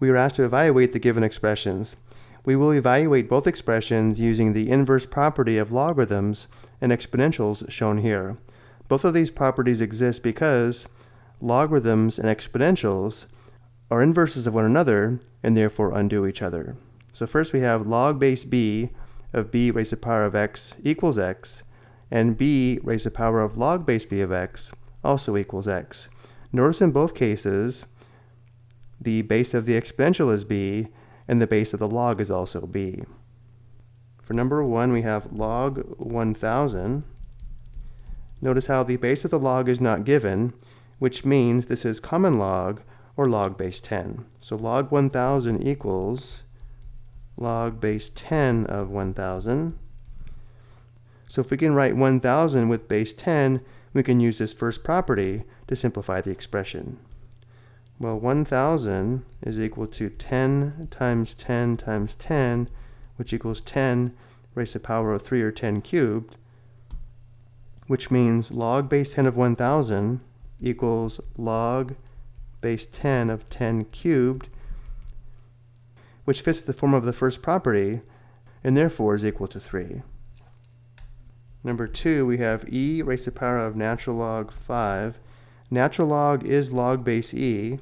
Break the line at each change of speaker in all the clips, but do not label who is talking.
we are asked to evaluate the given expressions. We will evaluate both expressions using the inverse property of logarithms and exponentials shown here. Both of these properties exist because logarithms and exponentials are inverses of one another and therefore undo each other. So first we have log base b of b raised to the power of x equals x, and b raised to the power of log base b of x also equals x. Notice in both cases, the base of the exponential is b, and the base of the log is also b. For number 1, we have log 1000. Notice how the base of the log is not given, which means this is common log or log base 10. So log 1000 equals log base 10 of 1000. So if we can write 1000 with base 10, we can use this first property to simplify the expression. Well, 1000 is equal to 10 times 10 times 10, which equals 10 raised to the power of 3 or 10 cubed, which means log base 10 of 1000 equals log base 10 of 10 cubed, which fits the form of the first property, and therefore is equal to 3. Number 2, we have e raised to the power of natural log 5. Natural log is log base e,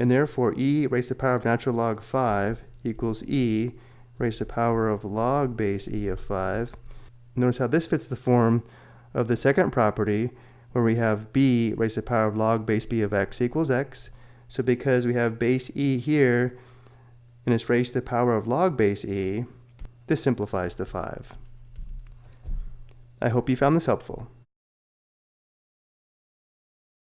and therefore e raised to the power of natural log 5 equals e raised to the power of log base e of 5. Notice how this fits the form of the second property, where we have b raised to the power of log base b of x equals x. So because we have base e here, and it's raised to the power of log base e, this simplifies to 5. I hope you found this helpful.